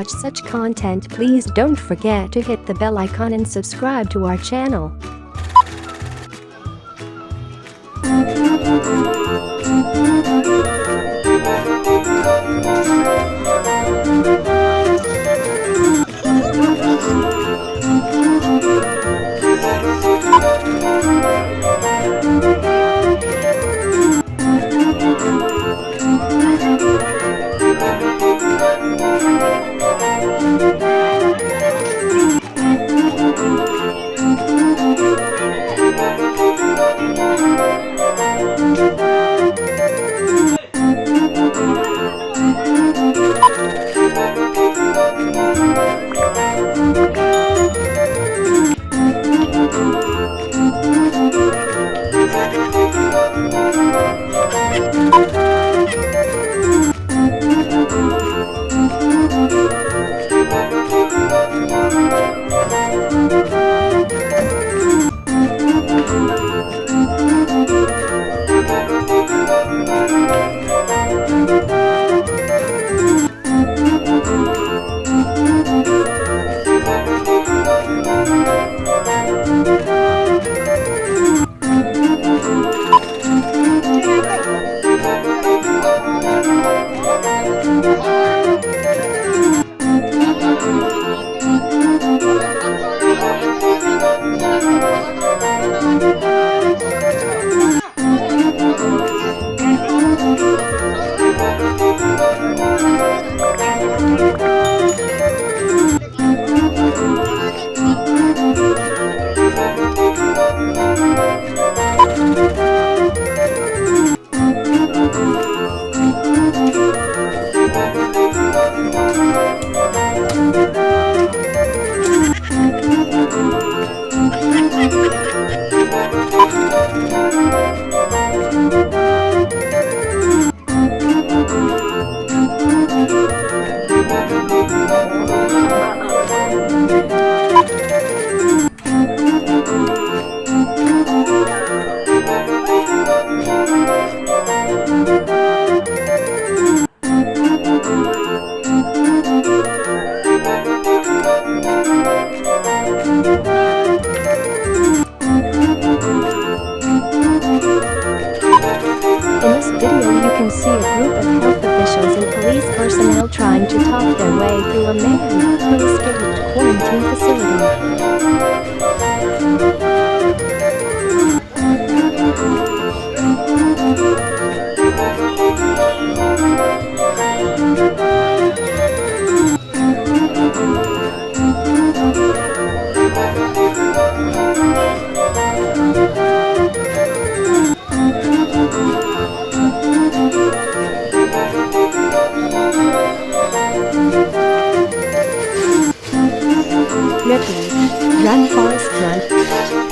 watch such content please don't forget to hit the bell icon and subscribe to our channel. Video you can see a group of health officials and police personnel trying to talk their way through a man who escaped quarantine facility. Leopard, Run Forrest Run.